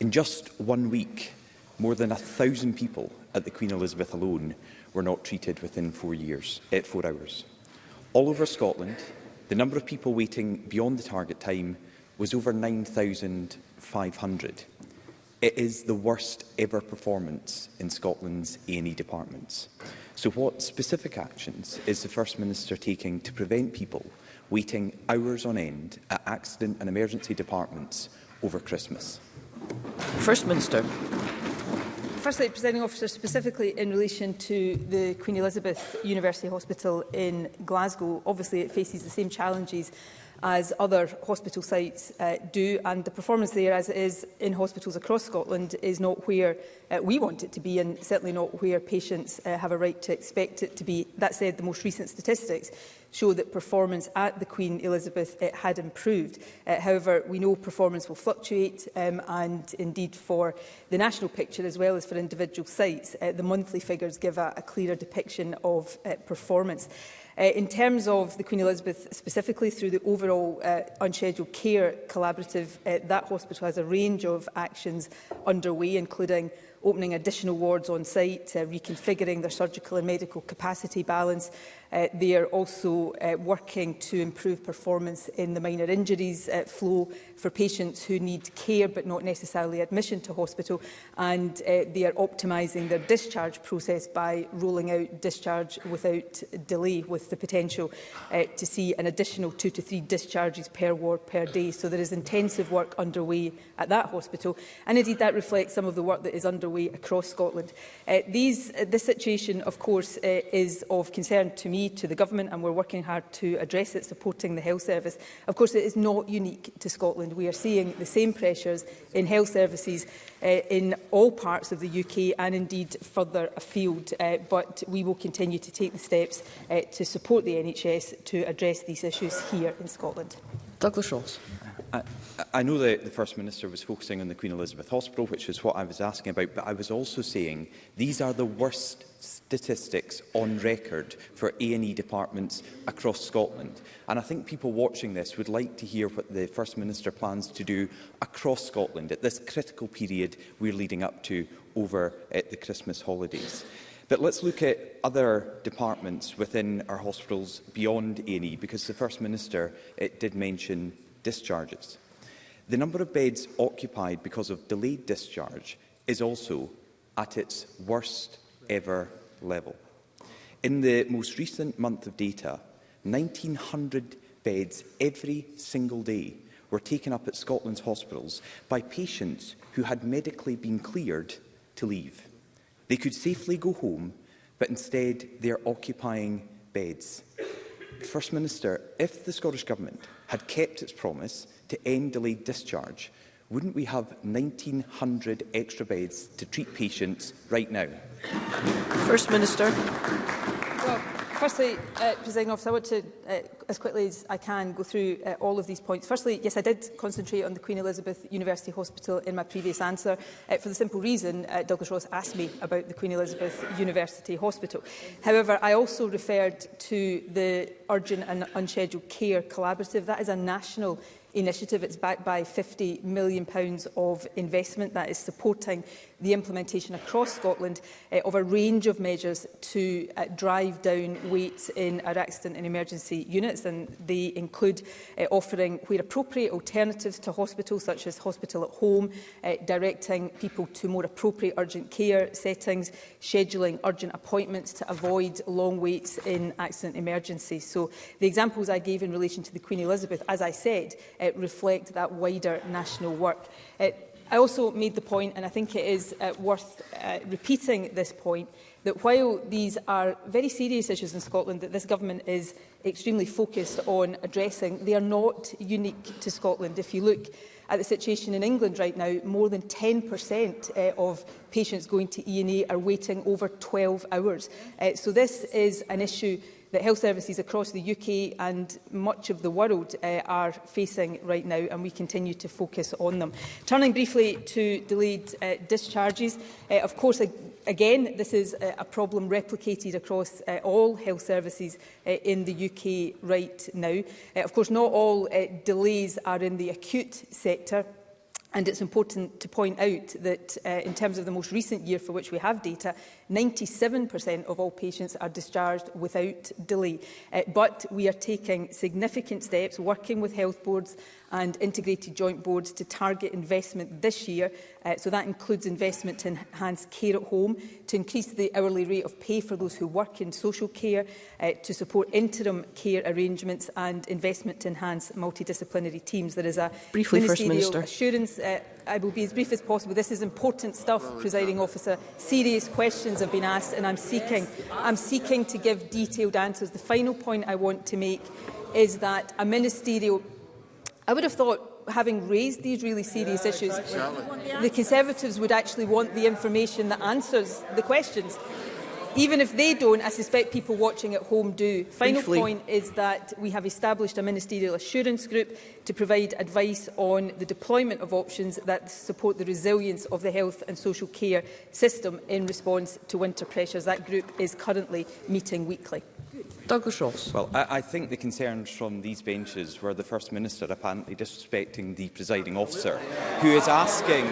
In just one week, more than a thousand people at the Queen Elizabeth alone were not treated within four, years, eh, four hours. All over Scotland, the number of people waiting beyond the target time was over 9,500. It is the worst ever performance in Scotland's A&E departments. So what specific actions is the First Minister taking to prevent people waiting hours on end at accident and emergency departments over Christmas? First Minister firstly, presenting Officer, specifically in relation to the Queen Elizabeth University Hospital in Glasgow, obviously it faces the same challenges as other hospital sites uh, do and the performance there as it is in hospitals across Scotland is not where uh, we want it to be and certainly not where patients uh, have a right to expect it to be. That said, the most recent statistics show that performance at the Queen Elizabeth it had improved. Uh, however, we know performance will fluctuate um, and indeed for the national picture as well as for individual sites, uh, the monthly figures give a, a clearer depiction of uh, performance. Uh, in terms of the Queen Elizabeth, specifically through the overall uh, unscheduled care collaborative, uh, that hospital has a range of actions underway, including opening additional wards on site, uh, reconfiguring their surgical and medical capacity balance Uh, they are also uh, working to improve performance in the minor injuries uh, flow for patients who need care but not necessarily admission to hospital. And uh, they are optimising their discharge process by rolling out discharge without delay with the potential uh, to see an additional two to three discharges per ward per day. So there is intensive work underway at that hospital. And indeed that reflects some of the work that is underway across Scotland. Uh, these, uh, this situation, of course, uh, is of concern to me me to the government and we're working hard to address it, supporting the health service. Of course, it is not unique to Scotland. We are seeing the same pressures in health services uh, in all parts of the UK and indeed further afield. Uh, but we will continue to take the steps uh, to support the NHS to address these issues here in Scotland. Douglas Ross. I, I know that the First Minister was focusing on the Queen Elizabeth Hospital, which is what I was asking about, but I was also saying these are the worst statistics on record for A&E departments across Scotland. And I think people watching this would like to hear what the First Minister plans to do across Scotland at this critical period we're leading up to over at uh, the Christmas holidays. But let's look at other departments within our hospitals beyond A&E, because the First Minister it did mention discharges. The number of beds occupied because of delayed discharge is also at its worst ever level. In the most recent month of data, 1,900 beds every single day were taken up at Scotland's hospitals by patients who had medically been cleared to leave. They could safely go home, but instead they are occupying beds. First Minister, if the Scottish Government had kept its promise to end delayed discharge, wouldn't we have 1,900 extra beds to treat patients right now? First Minister. Firstly, uh, President Officer, I want to, uh, as quickly as I can, go through uh, all of these points. Firstly, yes, I did concentrate on the Queen Elizabeth University Hospital in my previous answer uh, for the simple reason uh, Douglas Ross asked me about the Queen Elizabeth University Hospital. However, I also referred to the Urgent and Unscheduled Care Collaborative. That is a national initiative. It's backed by £50 million of investment that is supporting the implementation across Scotland uh, of a range of measures to uh, drive down weights in our accident and emergency units and they include uh, offering where appropriate alternatives to hospitals such as hospital at home, uh, directing people to more appropriate urgent care settings, scheduling urgent appointments to avoid long waits in accident emergencies. So the examples I gave in relation to the Queen Elizabeth, as I said, uh, reflect that wider national work. Uh, I also made the point, and I think it is uh, worth uh, repeating this point, that while these are very serious issues in Scotland that this government is extremely focused on addressing, they are not unique to Scotland. If you look at the situation in England right now, more than 10% uh, of patients going to E&E are waiting over 12 hours. Uh, so this is an issue that health services across the UK and much of the world uh, are facing right now and we continue to focus on them. Turning briefly to delayed uh, discharges, uh, of course again, this is a, uh, a problem replicated across uh, all health services uh, in the UK right now. Uh, of course, not all uh, delays are in the acute sector. And it's important to point out that uh, in terms of the most recent year for which we have data, 97% of all patients are discharged without delay. Uh, but we are taking significant steps, working with health boards and integrated joint boards to target investment this year. Uh, so that includes investment to enhance care at home, to increase the hourly rate of pay for those who work in social care, uh, to support interim care arrangements and investment to enhance multidisciplinary teams. There is a Briefly, First Minister. assurance uh, I will be as brief as possible. This is important stuff, presiding officer. Serious questions have been asked and I'm seeking, I'm seeking to give detailed answers. The final point I want to make is that a ministerial I would have thought, having raised these really serious yeah, issues, exactly. the Conservatives would actually want the information that answers the questions. Even if they don't, I suspect people watching at home do. Final Briefly. point is that we have established a ministerial assurance group to provide advice on the deployment of options that support the resilience of the health and social care system in response to winter pressures. That group is currently meeting weekly. Douglas Ross. Well, I, I think the concerns from these benches were the First Minister apparently disrespecting the presiding officer, who is asking,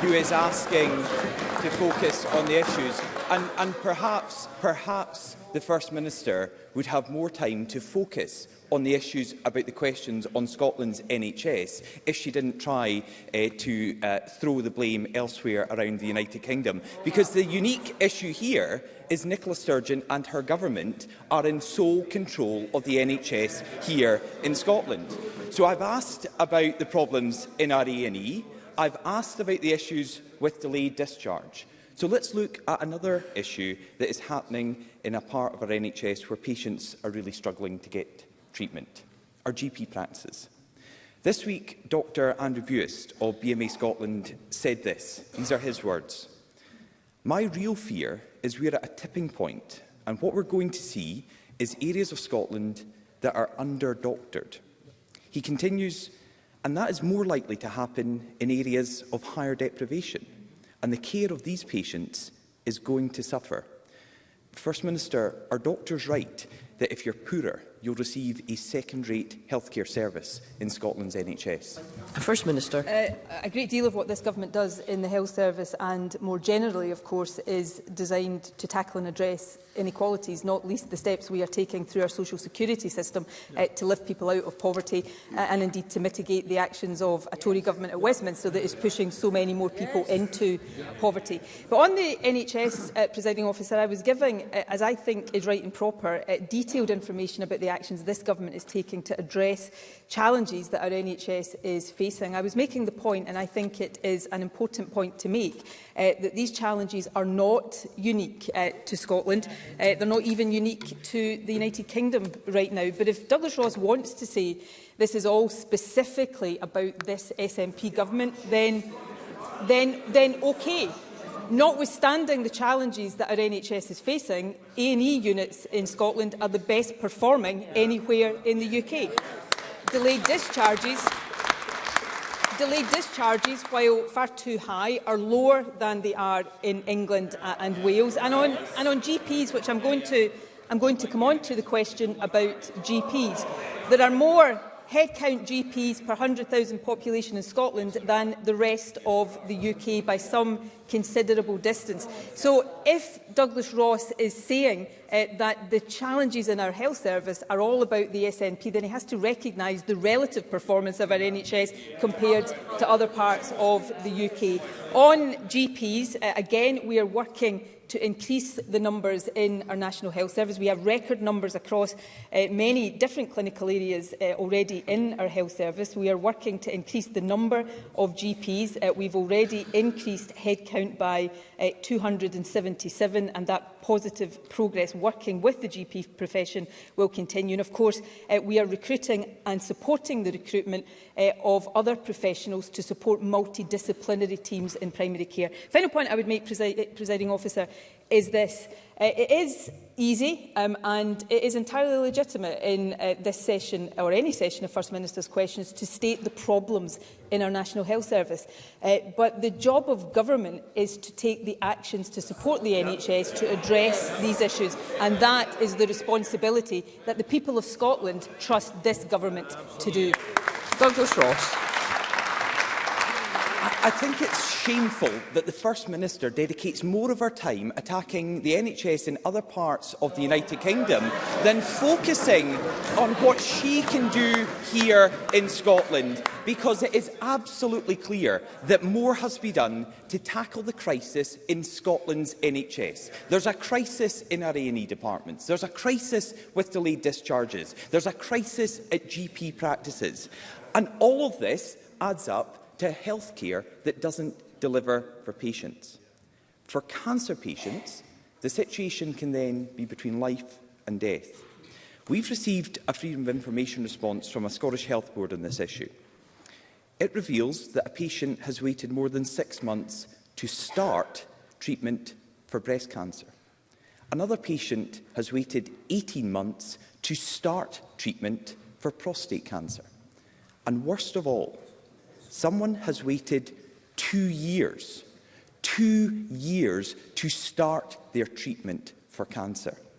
who is asking to focus on the issues. And, and perhaps, perhaps the First Minister would have more time to focus on the issues about the questions on Scotland's NHS if she didn't try uh, to uh, throw the blame elsewhere around the United Kingdom. Because the unique issue here is Nicola Sturgeon and her government are in sole control of the NHS here in Scotland. So I've asked about the problems in our A&E. I've asked about the issues with delayed discharge. So let's look at another issue that is happening in a part of our NHS where patients are really struggling to get treatment, our GP practices. This week, Dr Andrew Buist of BMA Scotland said this. These are his words. My real fear is we're at a tipping point, and what we're going to see is areas of Scotland that are under-doctored. He continues, and that is more likely to happen in areas of higher deprivation, and the care of these patients is going to suffer. First Minister, are doctors right that if you're poorer, you'll receive a second-rate healthcare service in Scotland's NHS. The First Minister. Uh, a great deal of what this government does in the health service and more generally, of course, is designed to tackle and address inequalities, not least the steps we are taking through our social security system uh, to lift people out of poverty uh, and indeed to mitigate the actions of a Tory government at Westminster that is pushing so many more people into poverty. But on the NHS, uh, presiding officer, I was giving, uh, as I think is right and proper, uh, detailed information about the actions this government is taking to address challenges that our NHS is facing. I was making the point, and I think it is an important point to make, uh, that these challenges are not unique uh, to Scotland. Uh, they're not even unique to the United Kingdom right now. But if Douglas Ross wants to say this is all specifically about this SNP government, then, then, then okay. Notwithstanding the challenges that our NHS is facing, A&E units in Scotland are the best performing anywhere in the UK. Delayed discharges delayed discharges, while far too high, are lower than they are in England and Wales. And on, and on GPs, which I'm going, to, I'm going to come on to the question about GPs, there are more headcount GPs per 100,000 population in Scotland than the rest of the UK by some considerable distance. So if Douglas Ross is saying uh, that the challenges in our health service are all about the SNP, then he has to recognise the relative performance of our NHS compared to other parts of the UK. On GPs, uh, again, we are working to increase the numbers in our National Health Service. We have record numbers across uh, many different clinical areas uh, already in our Health Service. We are working to increase the number of GPs. Uh, we've already increased headcount by uh, 277 and that positive progress working with the GP profession will continue. And of course, uh, we are recruiting and supporting the recruitment uh, of other professionals to support multidisciplinary teams in primary care. Final point I would make, presiding officer, is this. Uh, it is easy um, and it is entirely legitimate in uh, this session or any session of First Minister's questions to state the problems in our National Health Service. Uh, but the job of government is to take the actions to support the NHS to address these issues. And that is the responsibility that the people of Scotland trust this government to do. Douglas Ross. I think it's shameful that the First Minister dedicates more of her time attacking the NHS in other parts of the United Kingdom than focusing on what she can do here in Scotland, because it is absolutely clear that more has to be done to tackle the crisis in Scotland's NHS. There's a crisis in our A&E departments. There's a crisis with delayed discharges. There's a crisis at GP practices. And all of this adds up to health care that doesn't deliver for patients. For cancer patients, the situation can then be between life and death. We've received a Freedom of Information response from a Scottish Health Board on this issue. It reveals that a patient has waited more than six months to start treatment for breast cancer. Another patient has waited 18 months to start treatment for prostate cancer. And worst of all, someone has waited two years, two years to start their treatment for cancer.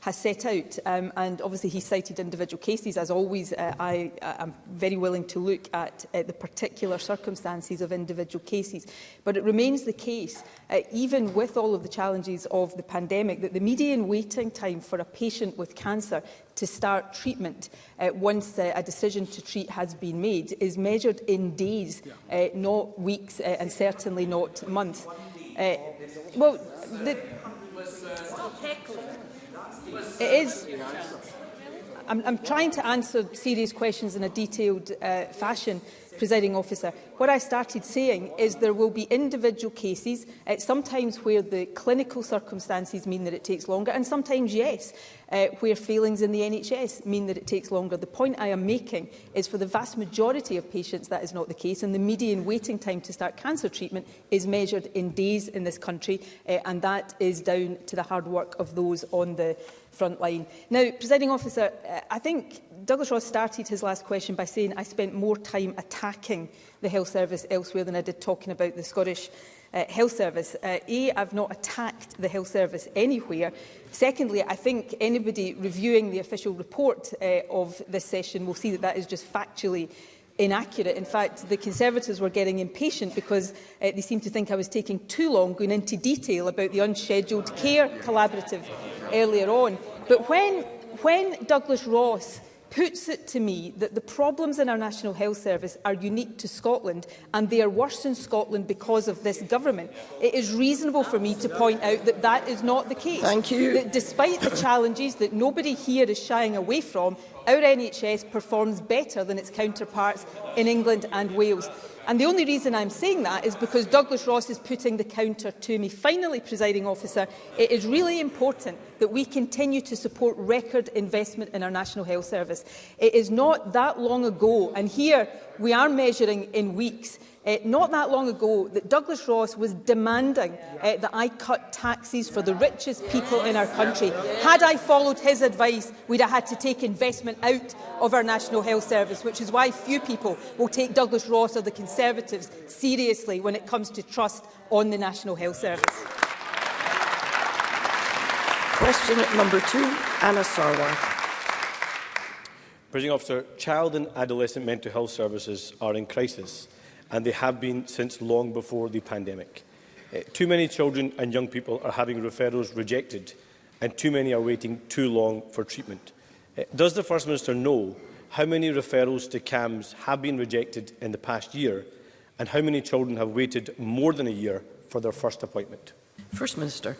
has set out. Um, and obviously he cited individual cases. As always, uh, I am uh, very willing to look at uh, the particular circumstances of individual cases. But it remains the case, uh, even with all of the challenges of the pandemic, that the median waiting time for a patient with cancer to start treatment uh, once uh, a decision to treat has been made is measured in days, uh, not weeks, uh, and certainly not months. Uh, well, the, It is... I'm, I'm trying to answer serious questions in a detailed uh, fashion presiding officer. What I started saying is there will be individual cases, uh, sometimes where the clinical circumstances mean that it takes longer, and sometimes, yes, uh, where failings in the NHS mean that it takes longer. The point I am making is for the vast majority of patients that is not the case, and the median waiting time to start cancer treatment is measured in days in this country, uh, and that is down to the hard work of those on the front line. Now, presiding officer, uh, I think Douglas Ross started his last question by saying, I spent more time attacking the health service elsewhere than I did talking about the Scottish uh, health service. Uh, A, I've not attacked the health service anywhere. Secondly, I think anybody reviewing the official report uh, of this session will see that that is just factually inaccurate. In fact, the Conservatives were getting impatient because uh, they seemed to think I was taking too long going into detail about the unscheduled care collaborative earlier on. But when, when Douglas Ross puts it to me that the problems in our National Health Service are unique to Scotland and they are worse in Scotland because of this government. It is reasonable for me to point out that that is not the case. Thank you. That despite the challenges that nobody here is shying away from, our NHS performs better than its counterparts in England and Wales. And the only reason I'm saying that is because Douglas Ross is putting the counter to me. Finally, presiding officer, it is really important that we continue to support record investment in our National Health Service. It is not that long ago, and here we are measuring in weeks, uh, not that long ago that Douglas Ross was demanding uh, that I cut taxes for the richest people in our country. Had I followed his advice, we'd have had to take investment out of our National Health Service, which is why few people will take Douglas Ross or the Conservatives seriously when it comes to trust on the National Health Service. Question number two, Anna Sarwar. President Officer, child and adolescent mental health services are in crisis and they have been since long before the pandemic. Uh, too many children and young people are having referrals rejected, and too many are waiting too long for treatment. Uh, does the First Minister know how many referrals to CAMS have been rejected in the past year, and how many children have waited more than a year for their first appointment? First Minister.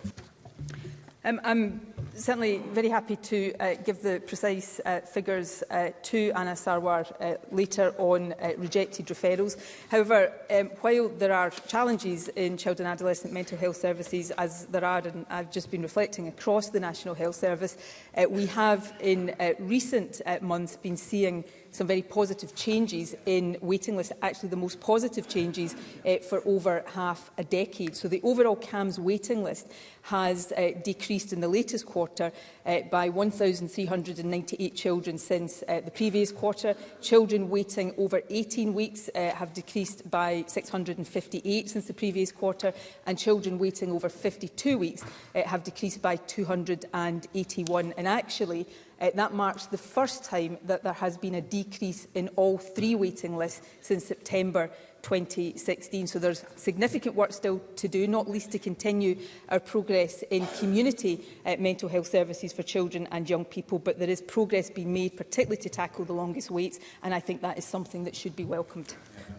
Um, I'm certainly very happy to uh, give the precise uh, figures uh, to Anna Sarwar uh, later on uh, rejected referrals. However, um, while there are challenges in child and adolescent mental health services, as there are, and I've just been reflecting, across the National Health Service, Uh, we have in uh, recent uh, months been seeing some very positive changes in waiting lists, actually the most positive changes uh, for over half a decade. So the overall CAMS waiting list has uh, decreased in the latest quarter uh, by 1,398 children since uh, the previous quarter. Children waiting over 18 weeks uh, have decreased by 658 since the previous quarter, and children waiting over 52 weeks uh, have decreased by 281 And actually, uh, that marks the first time that there has been a decrease in all three waiting lists since September 2016. So there's significant work still to do, not least to continue our progress in community uh, mental health services for children and young people. But there is progress being made, particularly to tackle the longest waits, and I think that is something that should be welcomed.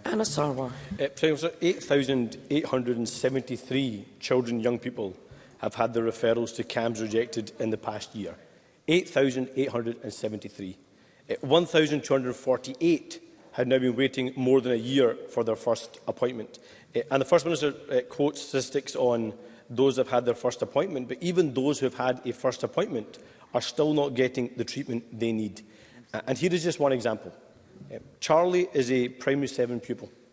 Anna Sarwar. Uh, eh, 8,873 children and young people have had their referrals to CAMS rejected in the past year. 8,873. 1,248 eh, had now been waiting more than a year for their first appointment. Eh, and the First Minister eh, quotes statistics on those who have had their first appointment, but even those who have had a first appointment are still not getting the treatment they need. And here is just one example. Charlie is a primary seven pupil.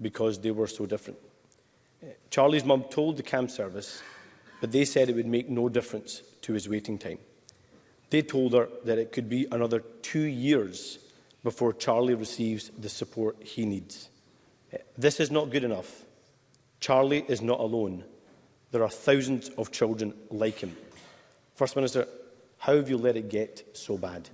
because they were so different. Uh, Charlie's mum told the CAMS service but they said it would make no difference to his waiting time. They told her that it could be another two years before Charlie receives the support he needs. This is not good enough. Charlie is not alone. There are thousands of children like him. First Minister, how have you let it get so bad?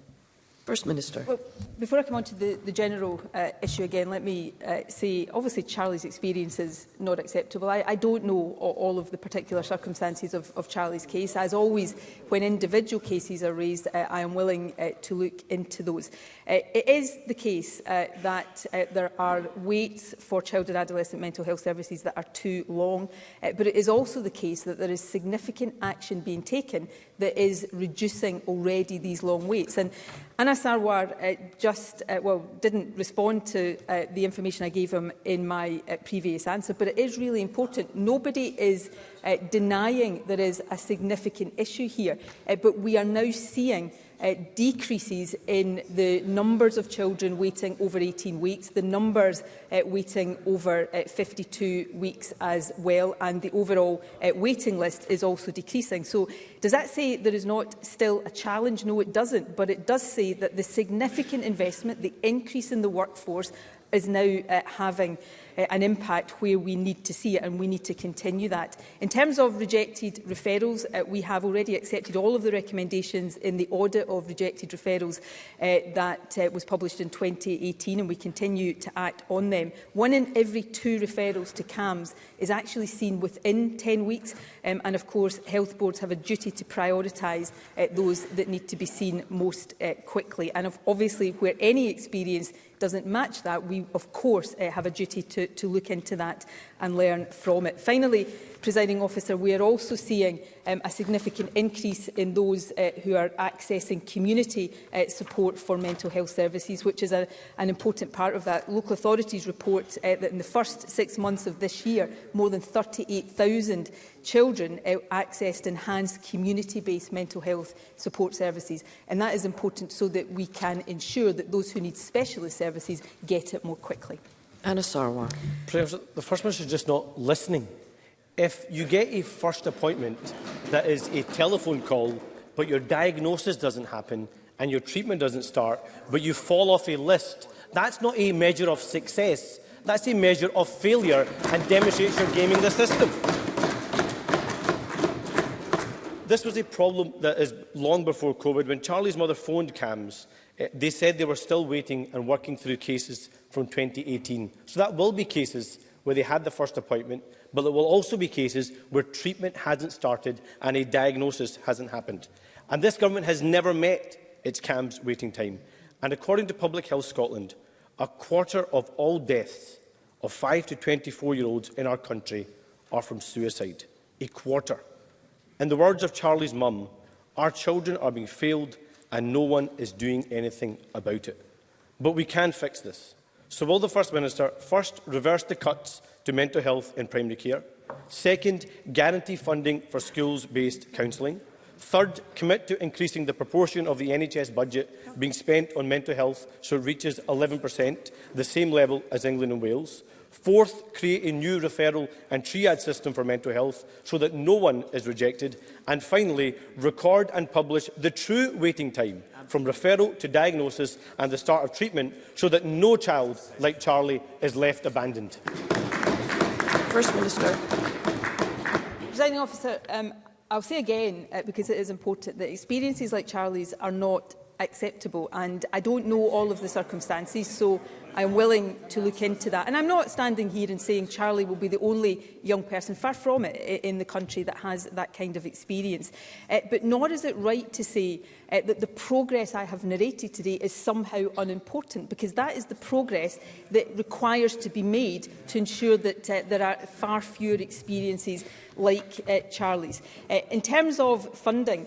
First Minister. Well, before I come on to the, the general uh, issue again, let me uh, say, obviously Charlie's experience is not acceptable. I, I don't know all of the particular circumstances of, of Charlie's case. As always, when individual cases are raised, uh, I am willing uh, to look into those. Uh, it is the case uh, that uh, there are waits for child and adolescent mental health services that are too long, uh, but it is also the case that there is significant action being taken that is reducing already these long waits. And Anna Sarwar uh, just, uh, well, didn't respond to uh, the information I gave him in my uh, previous answer, but it is really important. Nobody is uh, denying there is a significant issue here, uh, but we are now seeing uh, decreases in the numbers of children waiting over 18 weeks, the numbers uh, waiting over uh, 52 weeks as well, and the overall uh, waiting list is also decreasing. So does that say there is not still a challenge? No, it doesn't, but it does say that the significant investment, the increase in the workforce, is now uh, having uh, an impact where we need to see it and we need to continue that. In terms of rejected referrals, uh, we have already accepted all of the recommendations in the audit of rejected referrals uh, that uh, was published in 2018 and we continue to act on them. One in every two referrals to CAMS is actually seen within 10 weeks um, and of course health boards have a duty to prioritise uh, those that need to be seen most uh, quickly and of, obviously where any experience doesn't match that, we of course uh, have a duty to, to look into that and learn from it. Finally, presiding officer, we are also seeing um, a significant increase in those uh, who are accessing community uh, support for mental health services, which is a, an important part of that. Local authorities report uh, that in the first six months of this year, more than 38,000 children uh, accessed enhanced community-based mental health support services. And that is important so that we can ensure that those who need specialist services get it more quickly. Anna Sarwar. Prayers, the First Minister is just not listening. If you get a first appointment that is a telephone call, but your diagnosis doesn't happen and your treatment doesn't start, but you fall off a list, that's not a measure of success. That's a measure of failure and demonstrates you're gaming the system. This was a problem that is long before COVID, when Charlie's mother phoned CAMS Eh, they said they were still waiting and working through cases from 2018. So that will be cases where they had the first appointment, but there will also be cases where treatment hasn't started and a diagnosis hasn't happened. And this government has never met its CAMS waiting time. And according to Public Health Scotland, a quarter of all deaths of 5 to 24-year-olds in our country are from suicide. A quarter. In the words of Charlie's mum, our children are being failed and no one is doing anything about it. But we can fix this. So will the First Minister first reverse the cuts to mental health in primary care? Second, guarantee funding for schools-based counselling. Third, commit to increasing the proportion of the NHS budget being spent on mental health so it reaches 11%, the same level as England and Wales. Fourth, create a new referral and triage system for mental health so that no one is rejected. And finally, record and publish the true waiting time from referral to diagnosis and the start of treatment so that no child like Charlie is left abandoned. First Minister. Presiding officer, um, I'll say again, uh, because it is important, that experiences like Charlie's are not acceptable and I don't know all of the circumstances so I'm willing to look into that. And I'm not standing here and saying Charlie will be the only young person, far from it, in the country that has that kind of experience. Uh, but nor is it right to say uh, that the progress I have narrated today is somehow unimportant, because that is the progress that requires to be made to ensure that uh, there are far fewer experiences like uh, Charlie's. Uh, in terms of funding,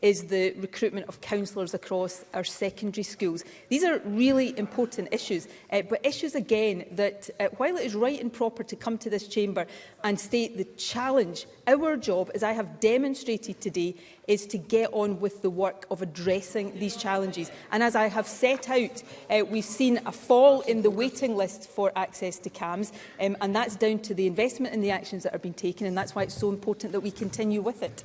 is the recruitment of counsellors across our secondary schools. These are really important issues, uh, but but issues again that, uh, while it is right and proper to come to this chamber and state the challenge, our job, as I have demonstrated today, is to get on with the work of addressing these challenges. And as I have set out, uh, we've seen a fall in the waiting list for access to CAMS, um, and that's down to the investment and the actions that are being taken, and that's why it's so important that we continue with it.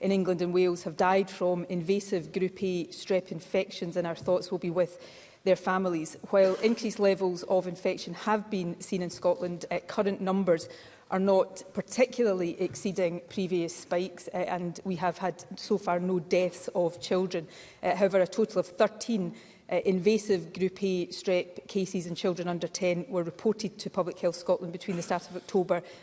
in England and Wales have died from invasive Group A e strep infections and our thoughts will be with their families. While increased levels of infection have been seen in Scotland, uh, current numbers are not particularly exceeding previous spikes uh, and we have had so far no deaths of children. Uh, however, a total of 13 uh, eh, invasive Group A strep cases in children under 10 were reported to Public Health Scotland between the start of October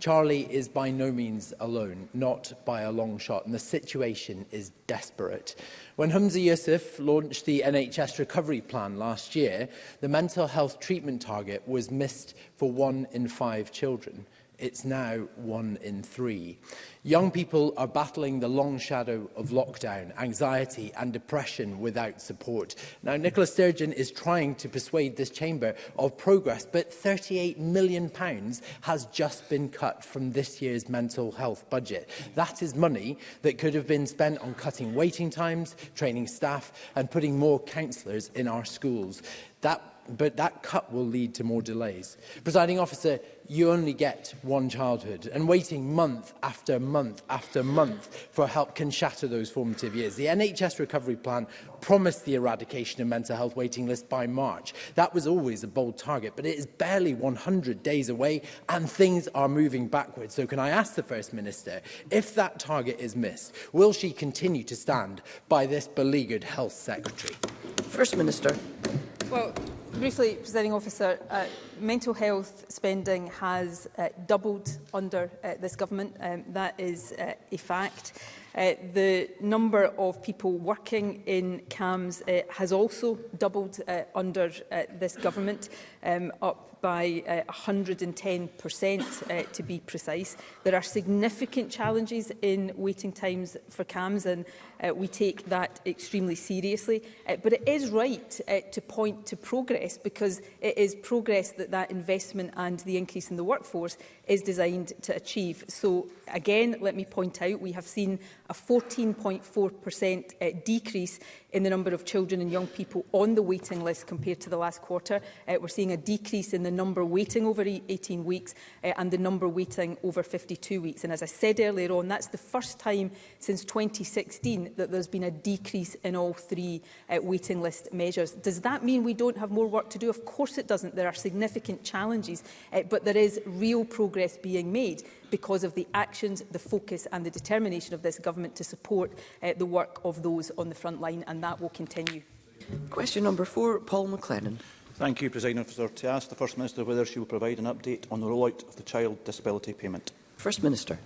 Charlie is by no means alone, not by a long shot, and the situation is desperate. When Humza Yusuf launched the NHS recovery plan last year, the mental health treatment target was missed for one in five children. It's now one in three. Young people are battling the long shadow of lockdown, anxiety and depression without support. Now, Nicola Sturgeon is trying to persuade this chamber of progress, but £38 million pounds has just been cut from this year's mental health budget. That is money that could have been spent on cutting waiting times, training staff and putting more counsellors in our schools. That but that cut will lead to more delays. Presiding officer, you only get one childhood, and waiting month after month after month for help can shatter those formative years. The NHS recovery plan promised the eradication of mental health waiting lists by March. That was always a bold target, but it is barely 100 days away, and things are moving backwards. So can I ask the First Minister, if that target is missed, will she continue to stand by this beleaguered health secretary? First Minister. Well, Briefly, Presiding Officer, uh, mental health spending has uh, doubled under uh, this government. Um, that is uh, a fact. Uh, the number of people working in CAMS uh, has also doubled uh, under uh, this government, um, up by uh, 110% uh, to be precise. There are significant challenges in waiting times for CAMS and uh, we take that extremely seriously. Uh, but it is right uh, to point to progress because it is progress that that investment and the increase in the workforce is designed to achieve. So again, let me point out, we have seen a 14.4% uh, decrease in the number of children and young people on the waiting list compared to the last quarter. Uh, we're seeing a decrease in the the number waiting over 18 e- weeks uh, and the number waiting over 52 weeks. And as I said earlier on, that's the first time since 2016 that there's been a decrease in all three uh, waiting list measures. Does that mean we don't have more work to do? Of course it doesn't. There are significant challenges, uh, but there is real progress being made because of the actions, the focus and the determination of this government to support uh, the work of those on the front line, and that will continue. Question number four, Paul McLennan. Thank you, President Officer. To ask the First Minister whether she will provide an update on the rollout of the child disability payment. First Minister.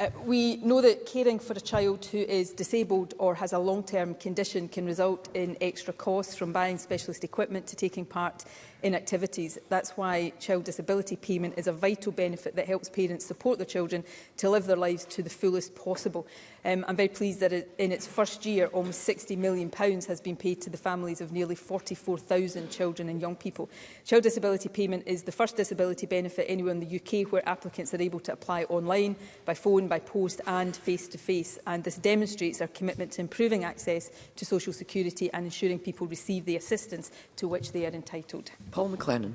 Uh, we know that caring for a child who is disabled or has a long-term condition can result in extra costs from buying specialist equipment to taking part in activities. That's why child disability payment is a vital benefit that helps parents support their children to live their lives to the fullest possible. Um, I'm very pleased that it, in its first year, almost £60 million pounds has been paid to the families of nearly 44,000 children and young people. Child disability payment is the first disability benefit anywhere in the UK where applicants are able to apply online, by phone, by post and face-to-face. -face. And this demonstrates our commitment to improving access to social security and ensuring people receive the assistance to which they are entitled. Paul McLennan.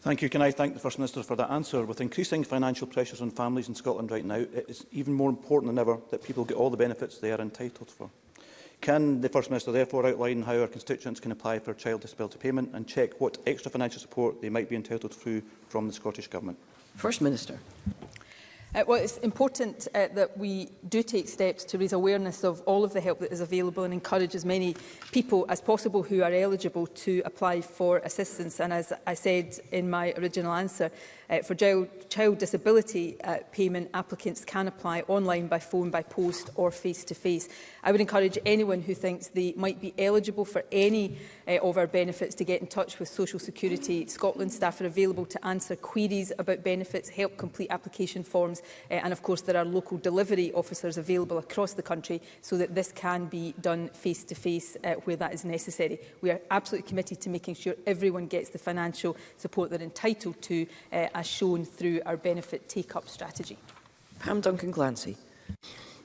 Thank you. Can I thank the First Minister for that answer? With increasing financial pressures on families in Scotland right now, it is even more important than ever that people get all the benefits they are entitled for. Can the First Minister therefore outline how our constituents can apply for child disability payment and check what extra financial support they might be entitled to from the Scottish Government? First Minister. Uh, well, it's important uh, that we do take steps to raise awareness of all of the help that is available and encourage as many people as possible who are eligible to apply for assistance. And as I said in my original answer, uh, for child, child disability uh, payment, applicants can apply online, by phone, by post or face-to-face. -face. I would encourage anyone who thinks they might be eligible for any uh, of our benefits to get in touch with Social Security Scotland staff are available to answer queries about benefits, help complete application forms platforms. Uh, eh, and of course, there are local delivery officers available across the country so that this can be done face to face uh, where that is necessary. We are absolutely committed to making sure everyone gets the financial support they're entitled to uh, as shown through our benefit take-up strategy. Pam Duncan Glancy.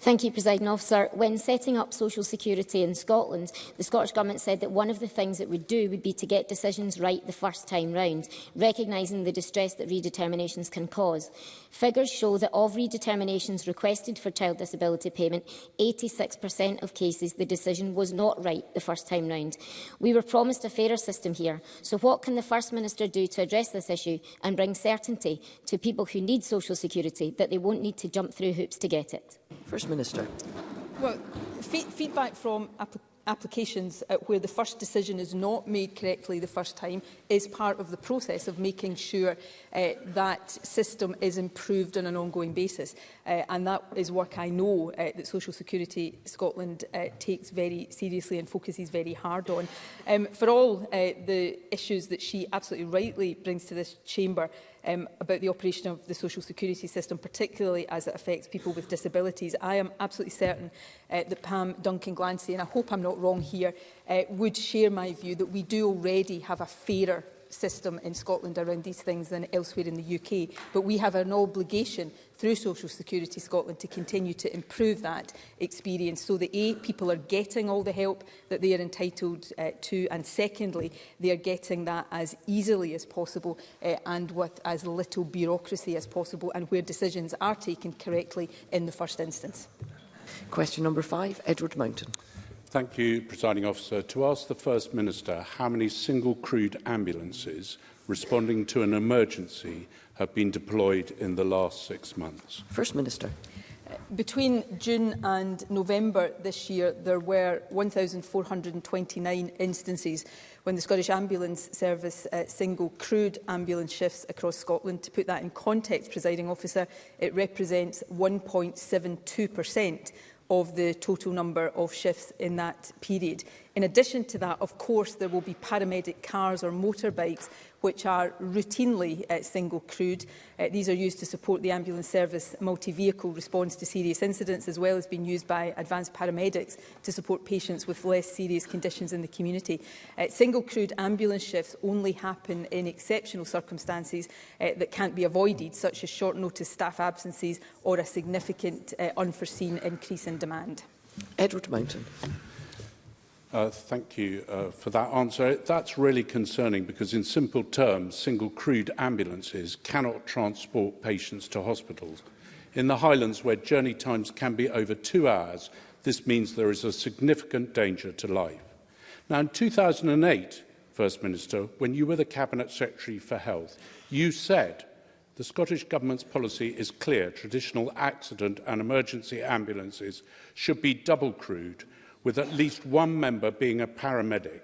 Thank you, President Officer. When setting up social security in Scotland, the Scottish Government said that one of the things it would do would be to get decisions right the first time round, recognising the distress that redeterminations can cause. Figures show that of redeterminations requested for child disability payment, 86% of cases the decision was not right the first time round. We were promised a fairer system here, so what can the First Minister do to address this issue and bring certainty to people who need social security that they won't need to jump through hoops to get it? First Minister. Well, fe feedback from applications uh, where the first decision is not made correctly the first time is part of the process of making sure uh, that system is improved on an ongoing basis. Uh, and that is work I know uh, that Social Security Scotland uh, takes very seriously and focuses very hard on. Um, for all uh, the issues that she absolutely rightly brings to this chamber, um, about the operation of the social security system, particularly as it affects people with disabilities. I am absolutely certain uh, that Pam Duncan Glancy, and I hope I'm not wrong here, uh, would share my view that we do already have a fairer system in Scotland around these things than elsewhere in the UK. But we have an obligation through Social Security Scotland to continue to improve that experience so that A, people are getting all the help that they are entitled uh, to and secondly, they are getting that as easily as possible uh, and with as little bureaucracy as possible and where decisions are taken correctly in the first instance. Question number five, Edward Mountain. Thank you, Presiding Officer. To ask the First Minister how many single crewed ambulances responding to an emergency have been deployed in the last six months. First Minister. Between June and November this year, there were 1,429 instances when the Scottish Ambulance Service uh, single crewed ambulance shifts across Scotland. To put that in context, presiding officer, it represents 1.72% of the total number of shifts in that period. In addition to that, of course, there will be paramedic cars or motorbikes which are routinely uh, single crewed. Uh, these are used to support the ambulance service multi-vehicle response to serious incidents as well as being used by advanced paramedics to support patients with less serious conditions in the community. Uh, single crewed ambulance shifts only happen in exceptional circumstances uh, that can't be avoided such as short notice staff absences or a significant uh, unforeseen increase in demand. Edward Mountain. Uh, thank you uh, for that answer. That's really concerning because in simple terms, single crewed ambulances cannot transport patients to hospitals. In the Highlands, where journey times can be over two hours, this means there is a significant danger to life. Now, in 2008, First Minister, when you were the Cabinet Secretary for Health, you said the Scottish Government's policy is clear. Traditional accident and emergency ambulances should be double crewed with at least one member being a paramedic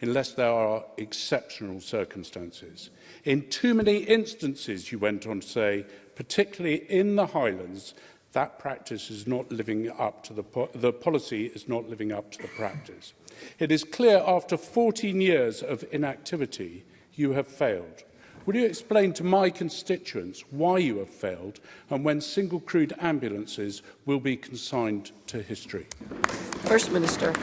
unless there are exceptional circumstances. In too many instances, you went on to say, particularly in the Highlands, that practice is not living up to the, po the policy is not living up to the practice. It is clear after 14 years of inactivity, you have failed. Will you explain to my constituents why you have failed and when single crewed ambulances will be consigned to history? First Minister.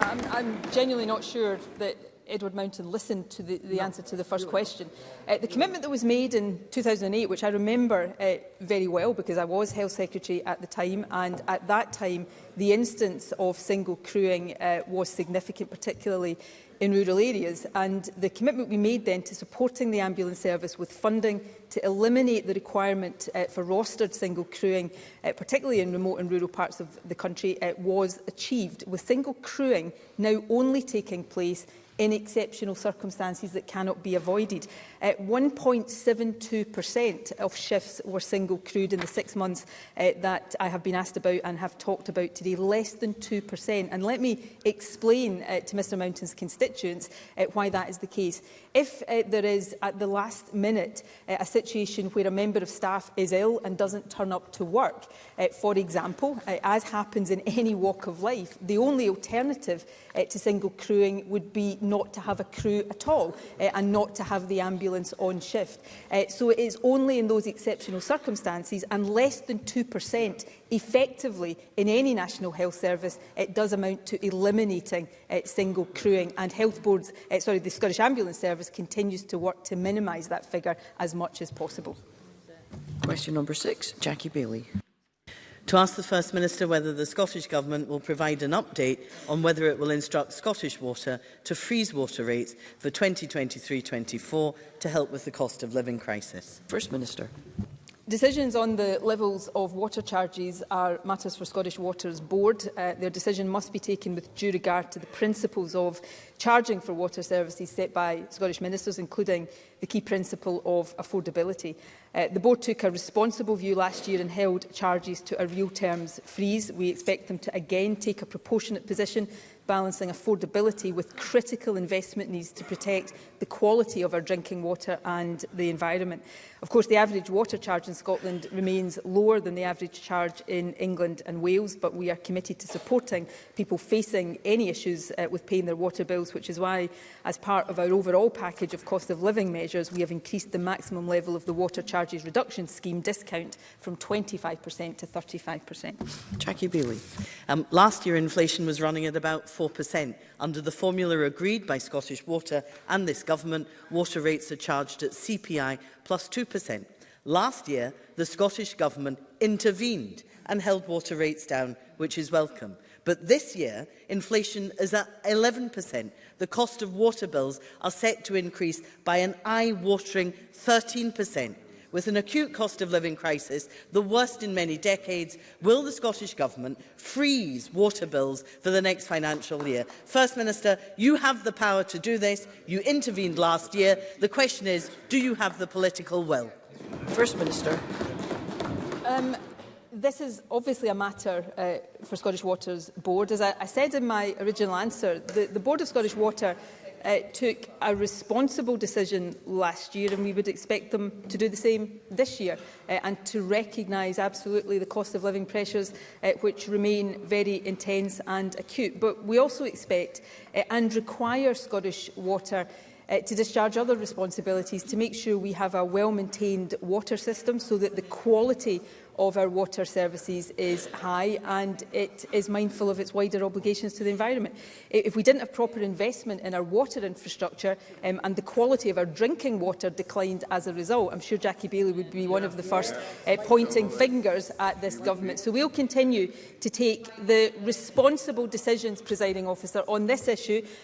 I'm, I'm genuinely not sure that Edward Mountain listened to the, the no, answer to the first question. Uh, the commitment that was made in 2008, which I remember uh, very well because I was Health Secretary at the time, and at that time the instance of single crewing uh, was significant, particularly in rural areas and the commitment we made then to supporting the ambulance service with funding to eliminate the requirement uh, for rostered single crewing, uh, particularly in remote and rural parts of the country, uh, was achieved, with single crewing now only taking place in exceptional circumstances that cannot be avoided. 1.72% of shifts were single crewed in the six months uh, that I have been asked about and have talked about today, less than 2%. And let me explain uh, to Mr Mountain's constituents uh, why that is the case. If uh, there is, at the last minute, uh, a situation where a member of staff is ill and doesn't turn up to work, uh, for example, uh, as happens in any walk of life, the only alternative uh, to single crewing would be not to have a crew at all uh, and not to have the ambulance on shift. Uh, so it is only in those exceptional circumstances and less than 2% effectively in any national health service, it does amount to eliminating uh, single crewing. And health boards, uh, sorry, the Scottish Ambulance Service continues to work to minimise that figure as much as possible. Question number six, Jackie Bailey. To ask the First Minister whether the Scottish Government will provide an update on whether it will instruct Scottish Water to freeze water rates for 2023-24 to help with the cost of living crisis. First Minister. Decisions on the levels of water charges are matters for Scottish Water's Board. Uh, their decision must be taken with due regard to the principles of charging for water services set by Scottish ministers, including the key principle of affordability. Uh, the board took a responsible view last year and held charges to a real terms freeze. We expect them to again take a proportionate position balancing affordability with critical investment needs to protect the quality of our drinking water and the environment. Of course, the average water charge in Scotland remains lower than the average charge in England and Wales, but we are committed to supporting people facing any issues uh, with paying their water bills, which is why, as part of our overall package of cost of living measures, we have increased the maximum level of the water charges reduction scheme discount from 25% to 35%. Jackie Bailey. Um, last year, inflation was running at about 4%. Under the formula agreed by Scottish Water and this government, water rates are charged at CPI plus 2%. Last year, the Scottish Government intervened and held water rates down, which is welcome. But this year, inflation is at 11%. The cost of water bills are set to increase by an eye-watering 13% with an acute cost of living crisis, the worst in many decades, will the Scottish Government freeze water bills for the next financial year? First Minister, you have the power to do this. You intervened last year. The question is, do you have the political will? First Minister. Um, this is obviously a matter uh, for Scottish Water's board. As I, I said in my original answer, the, the Board of Scottish Water uh, took a responsible decision last year and we would expect them to do the same this year uh, and to recognise absolutely the cost of living pressures uh, which remain very intense and acute. But we also expect uh, and require Scottish Water uh, to discharge other responsibilities to make sure we have a well-maintained water system so that the quality of our water services is high and it is mindful of its wider obligations to the environment. If we didn't have proper investment in our water infrastructure um, and the quality of our drinking water declined as a result, I'm sure Jackie Bailey would be one of the first uh, pointing fingers at this government. So we'll continue to take the responsible decisions, presiding officer, on this issue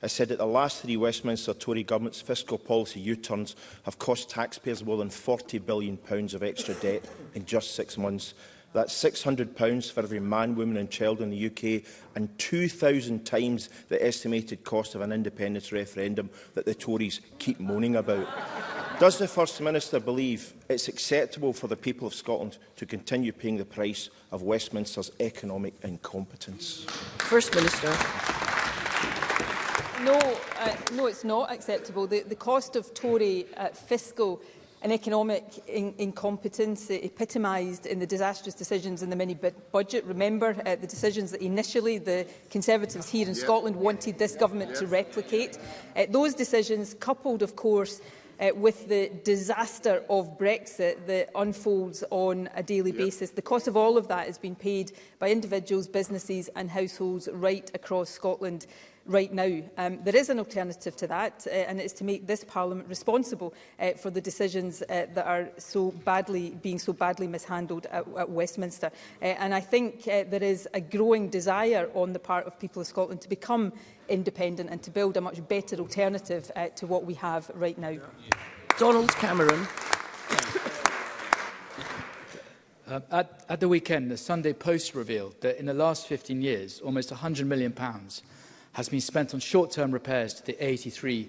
has said that the last three Westminster Tory government's fiscal policy U-turns have cost taxpayers more than £40 billion of extra debt in just six months. That's £600 for every man, woman and child in the UK and 2,000 times the estimated cost of an independence referendum that the Tories keep moaning about. Does the First Minister believe it's acceptable for the people of Scotland to continue paying the price of Westminster's economic incompetence? First Minister. No, uh, no, it's not acceptable. The, the cost of Tory uh, fiscal an economic in incompetence epitomised in the disastrous decisions in the mini-budget. Remember uh, the decisions that initially the Conservatives here in yeah. Scotland wanted this government yeah. to replicate. Uh, those decisions, coupled, of course, uh, with the disaster of Brexit that unfolds on a daily yeah. basis. The cost of all of that has been paid by individuals, businesses and households right across Scotland right now. Um, there is an alternative to that, uh, and it is to make this Parliament responsible uh, for the decisions uh, that are so badly being so badly mishandled at, at Westminster. Uh, and I think uh, there is a growing desire on the part of people of Scotland to become independent and to build a much better alternative uh, to what we have right now. Donald Cameron. Uh, at, at the weekend, the Sunday Post revealed that in the last 15 years, almost £100 million pounds has been spent on short-term repairs to the A83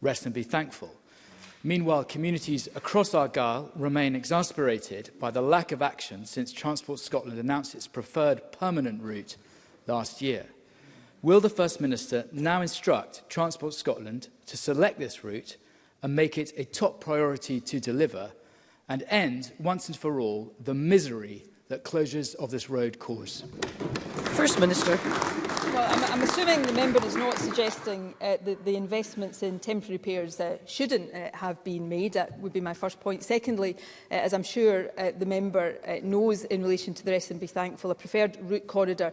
rest and be thankful. Meanwhile, communities across Argyll remain exasperated by the lack of action since Transport Scotland announced its preferred permanent route last year. Will the First Minister now instruct Transport Scotland to select this route and make it a top priority to deliver and end, once and for all, the misery that closures of this road cause? First Minister. Well, I'm, I'm assuming the member is not suggesting uh, that the investments in temporary repairs uh, shouldn't uh, have been made. That would be my first point. Secondly, uh, as I'm sure uh, the member uh, knows in relation to the rest and be thankful, a preferred route corridor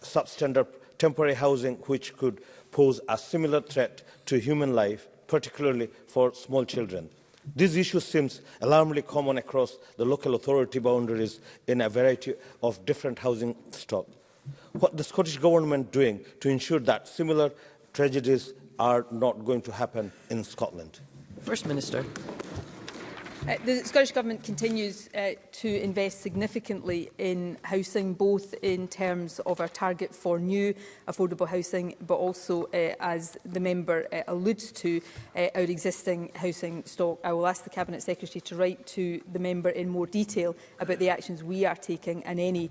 substandard temporary housing which could pose a similar threat to human life, particularly for small children. This issue seems alarmingly common across the local authority boundaries in a variety of different housing stock what the Scottish Government doing to ensure that similar tragedies are not going to happen in Scotland? First Minister. Uh, the Scottish Government continues uh, to invest significantly in housing, both in terms of our target for new affordable housing, but also, uh, as the member uh, alludes to, uh, our existing housing stock. I will ask the Cabinet Secretary to write to the member in more detail about the actions we are taking and any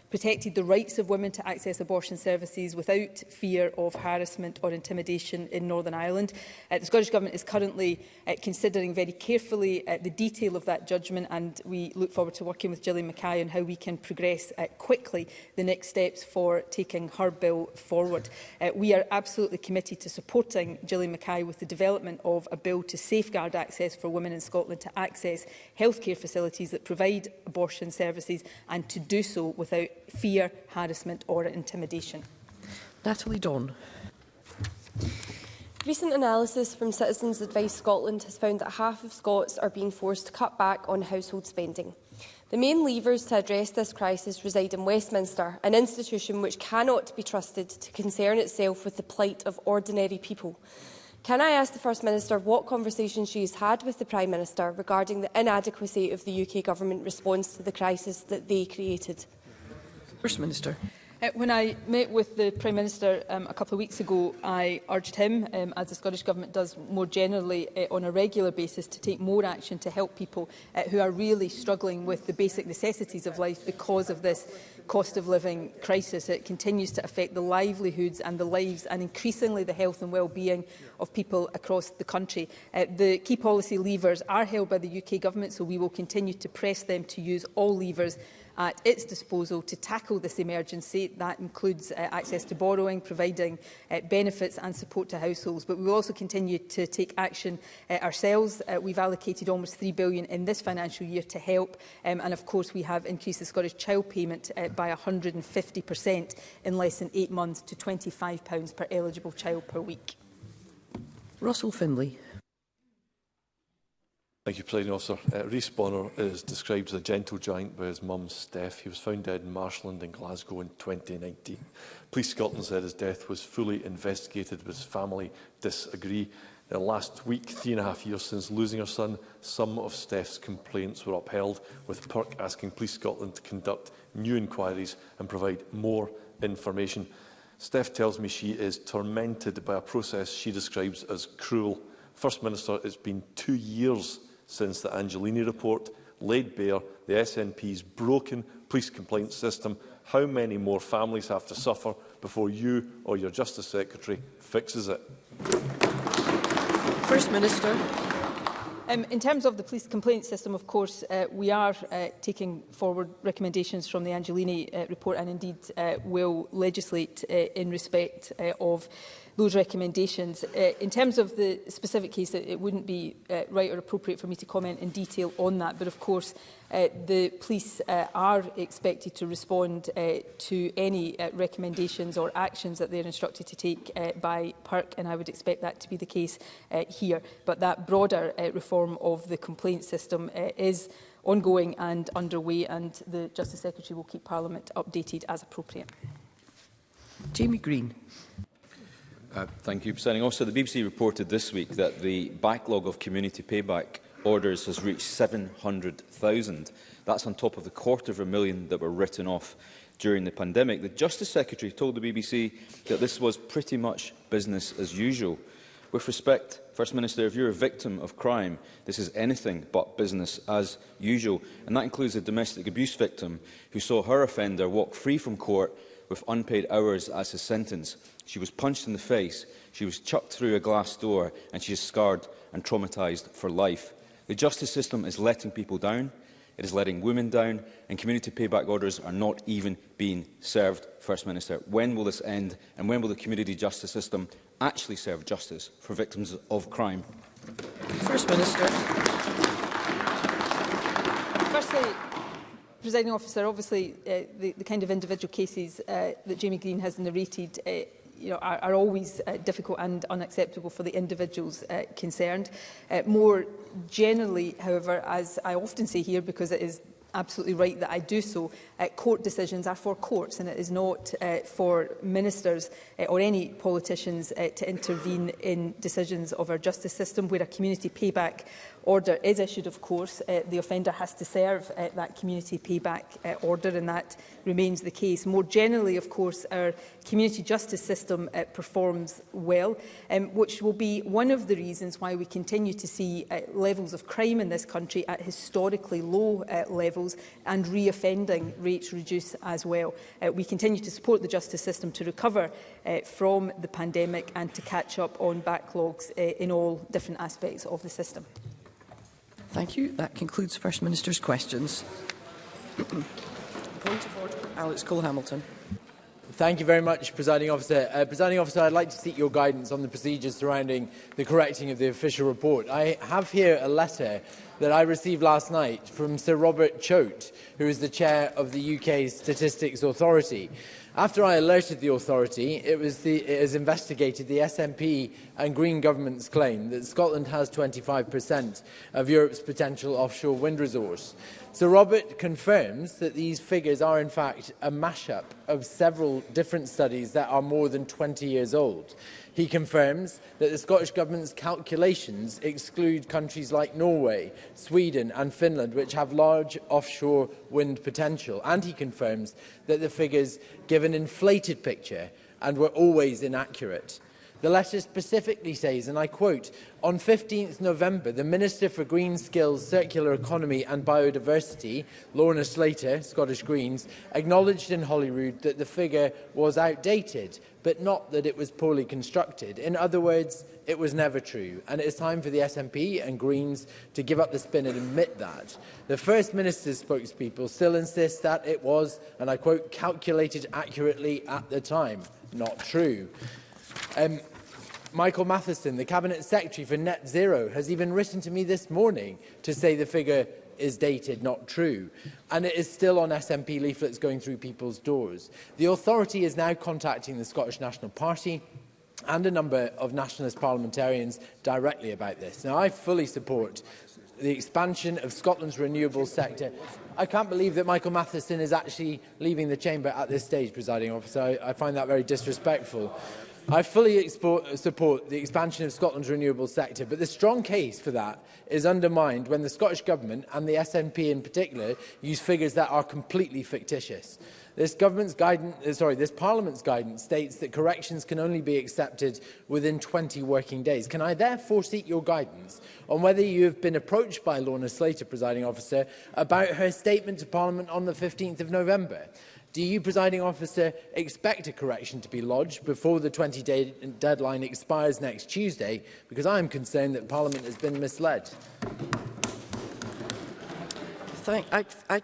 protected the rights of women to access abortion services without fear of harassment or intimidation in Northern Ireland. Uh, the Scottish Government is currently uh, considering very carefully uh, the detail of that judgment and we look forward to working with Gillian Mackay on how we can progress uh, quickly the next steps for taking her bill forward. Uh, we are absolutely committed to supporting Gillian Mackay with the development of a bill to safeguard access for women in Scotland to access healthcare facilities that provide abortion services and to do so without fear, harassment or intimidation. Natalie Don. Recent analysis from Citizens Advice Scotland has found that half of Scots are being forced to cut back on household spending. The main levers to address this crisis reside in Westminster, an institution which cannot be trusted to concern itself with the plight of ordinary people. Can I ask the First Minister what conversations she has had with the Prime Minister regarding the inadequacy of the UK Government response to the crisis that they created? First Minister. Uh, when I met with the Prime Minister um, a couple of weeks ago, I urged him, um, as the Scottish Government does more generally uh, on a regular basis, to take more action to help people uh, who are really struggling with the basic necessities of life because of this cost of living crisis. It continues to affect the livelihoods and the lives and increasingly the health and well-being of people across the country. Uh, the key policy levers are held by the UK Government, so we will continue to press them to use all levers at its disposal to tackle this emergency. That includes uh, access to borrowing, providing uh, benefits and support to households. But we will also continue to take action uh, ourselves. Uh, we've allocated almost £3 billion in this financial year to help. Um, and of course, we have increased the Scottish Child Payment uh, by 150% in less than eight months to £25 per eligible child per week. Russell Findlay. Thank you, President Officer. Uh, Rhys Bonner is described as a gentle giant by his mum, Steph. He was found dead in Marshland in Glasgow in 2019. Police Scotland said his death was fully investigated, but his family disagree. the last week, three and a half years since losing her son, some of Steph's complaints were upheld, with Perk asking Police Scotland to conduct new inquiries and provide more information. Steph tells me she is tormented by a process she describes as cruel. First Minister, it's been two years since the Angelini report laid bare the SNP's broken police complaint system. How many more families have to suffer before you or your Justice Secretary fixes it? First Minister. Um, in terms of the police complaint system, of course, uh, we are uh, taking forward recommendations from the Angelini uh, report and indeed uh, will legislate uh, in respect uh, of those recommendations. Uh, in terms of the specific case, it, it wouldn't be uh, right or appropriate for me to comment in detail on that, but of course uh, the police uh, are expected to respond uh, to any uh, recommendations or actions that they're instructed to take uh, by PERC, and I would expect that to be the case uh, here. But that broader uh, reform of the complaint system uh, is ongoing and underway, and the Justice Secretary will keep Parliament updated as appropriate. Jamie Green. Uh, thank you, President. Also, The BBC reported this week that the backlog of community payback orders has reached 700,000. That's on top of the quarter of a million that were written off during the pandemic. The Justice Secretary told the BBC that this was pretty much business as usual. With respect, First Minister, if you're a victim of crime, this is anything but business as usual. And that includes a domestic abuse victim who saw her offender walk free from court with unpaid hours as a sentence. She was punched in the face, she was chucked through a glass door, and she is scarred and traumatized for life. The justice system is letting people down, it is letting women down, and community payback orders are not even being served, First Minister. When will this end, and when will the community justice system actually serve justice for victims of crime? First Minister. Firstly, Presiding Officer, obviously uh, the, the kind of individual cases uh, that Jamie Green has narrated uh, you know, are, are always uh, difficult and unacceptable for the individuals uh, concerned. Uh, more generally, however, as I often say here, because it is absolutely right that I do so. Uh, court decisions are for courts and it is not uh, for ministers uh, or any politicians uh, to intervene in decisions of our justice system where a community payback order is issued, of course, uh, the offender has to serve uh, that community payback uh, order, and that remains the case. More generally, of course, our community justice system uh, performs well, um, which will be one of the reasons why we continue to see uh, levels of crime in this country at historically low uh, levels and re-offending rates reduce as well. Uh, we continue to support the justice system to recover uh, from the pandemic and to catch up on backlogs uh, in all different aspects of the system. Thank you. That concludes the First Minister's questions. Point of order, Alex Cole-Hamilton. Thank you very much, Presiding Officer. Uh, Presiding Officer, I'd like to seek your guidance on the procedures surrounding the correcting of the official report. I have here a letter that I received last night from Sir Robert Choate, who is the chair of the UK Statistics Authority. After I alerted the authority, it, was the, it has investigated the SNP and Green government's claim that Scotland has 25% of Europe's potential offshore wind resource. So Robert confirms that these figures are in fact a mashup of several different studies that are more than 20 years old. He confirms that the Scottish Government's calculations exclude countries like Norway, Sweden and Finland, which have large offshore wind potential. And he confirms that the figures give an inflated picture and were always inaccurate. The letter specifically says, and I quote, On 15th November, the Minister for Green Skills, Circular Economy and Biodiversity, Lorna Slater, Scottish Greens, acknowledged in Holyrood that the figure was outdated, but not that it was poorly constructed. In other words, it was never true, and it is time for the SNP and Greens to give up the spin and admit that. The First Minister's spokespeople still insist that it was, and I quote, calculated accurately at the time. Not true. Um, Michael Matheson, the Cabinet Secretary for Net Zero, has even written to me this morning to say the figure is dated, not true. And it is still on SNP leaflets going through people's doors. The authority is now contacting the Scottish National Party and a number of nationalist parliamentarians directly about this. Now, I fully support the expansion of Scotland's renewable sector. I can't believe that Michael Matheson is actually leaving the chamber at this stage, presiding officer. I, I find that very disrespectful. I fully support the expansion of Scotland's renewable sector, but the strong case for that is undermined when the Scottish Government, and the SNP in particular, use figures that are completely fictitious. This government's guidance, uh, sorry, this Parliament's guidance states that corrections can only be accepted within 20 working days. Can I therefore seek your guidance on whether you have been approached by Lorna Slater, presiding officer, about her statement to Parliament on the 15th of November? Do you, presiding officer, expect a correction to be lodged before the 20-day deadline expires next Tuesday? Because I am concerned that Parliament has been misled. Thank, I, I,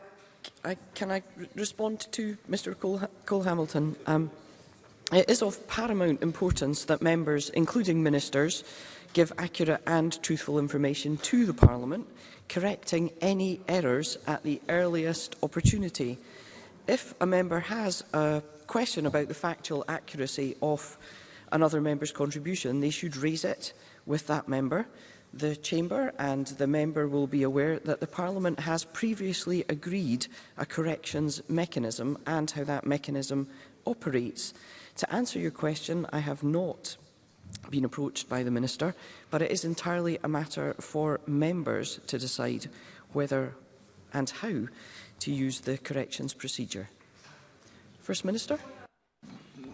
I, can I respond to Mr Cole, Cole Hamilton? Um, it is of paramount importance that members, including ministers, give accurate and truthful information to the Parliament, correcting any errors at the earliest opportunity if a member has a question about the factual accuracy of another member's contribution, they should raise it with that member. The Chamber and the member will be aware that the Parliament has previously agreed a corrections mechanism and how that mechanism operates. To answer your question, I have not been approached by the Minister, but it is entirely a matter for members to decide whether and how to use the corrections procedure. First Minister.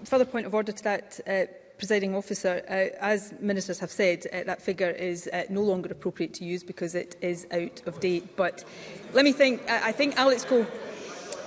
Further point of order to that, uh, presiding officer, uh, as ministers have said, uh, that figure is uh, no longer appropriate to use because it is out of date. But let me think, I, I think Alex Cole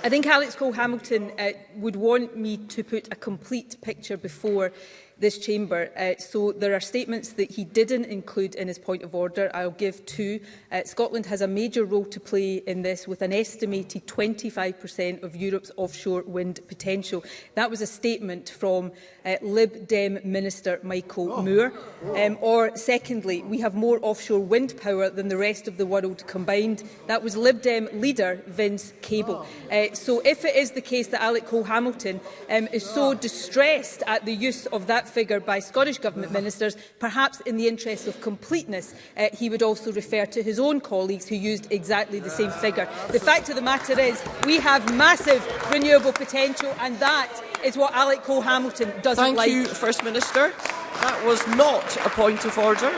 I think Alex Cole Hamilton uh, would want me to put a complete picture before this chamber. Uh, so there are statements that he didn't include in his point of order. I'll give two. Uh, Scotland has a major role to play in this with an estimated 25% of Europe's offshore wind potential. That was a statement from uh, Lib Dem Minister Michael oh. Moore. Oh. Um, or secondly, we have more offshore wind power than the rest of the world combined. That was Lib Dem leader Vince Cable. Oh. Uh, so if it is the case that Alec Cole-Hamilton um, is so oh. distressed at the use of that that figure by Scottish Government ministers, perhaps in the interest of completeness, uh, he would also refer to his own colleagues who used exactly the same figure. The fact of the matter is we have massive renewable potential and that is what Alec Cole-Hamilton doesn't Thank like. Thank you, First Minister. That was not a point of order.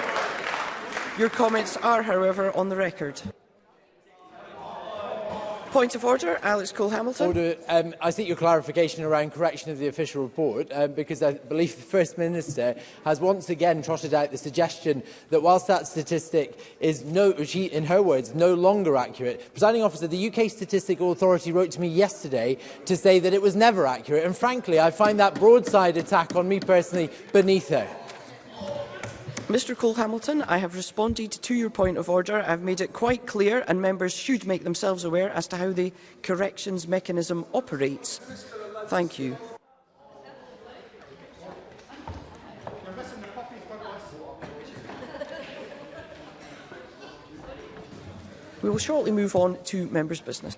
Your comments are, however, on the record. Point of order, Alex Cole-Hamilton. Order. Um, I think your clarification around correction of the official report, um, because I believe the First Minister has once again trotted out the suggestion that whilst that statistic is, no, she, in her words, no longer accurate, presiding officer, the UK Statistical Authority wrote to me yesterday to say that it was never accurate. And frankly, I find that broadside attack on me personally beneath her. Mr Cole Hamilton, I have responded to your point of order. I've made it quite clear, and members should make themselves aware as to how the corrections mechanism operates. Thank you. We will shortly move on to members' business.